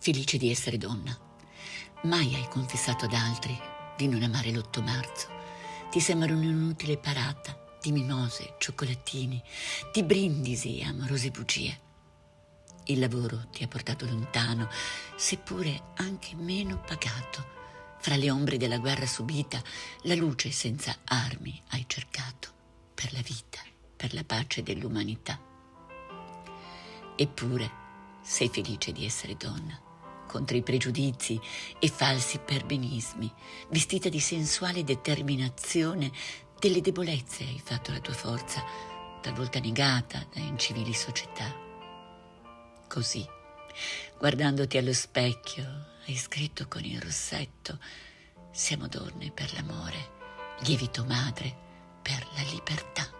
felice di essere donna. Mai hai confessato ad altri di non amare l'8 marzo. Ti sembra un'inutile parata di mimose, cioccolatini, di brindisi e amorose bugie. Il lavoro ti ha portato lontano, seppure anche meno pagato. Fra le ombre della guerra subita, la luce senza armi hai cercato per la vita, per la pace dell'umanità. Eppure sei felice di essere donna, contro i pregiudizi e falsi perbenismi, vestita di sensuale determinazione delle debolezze hai fatto la tua forza, talvolta negata da incivili società. Così, guardandoti allo specchio, hai scritto con il rossetto, siamo donne per l'amore, lievito madre per la libertà.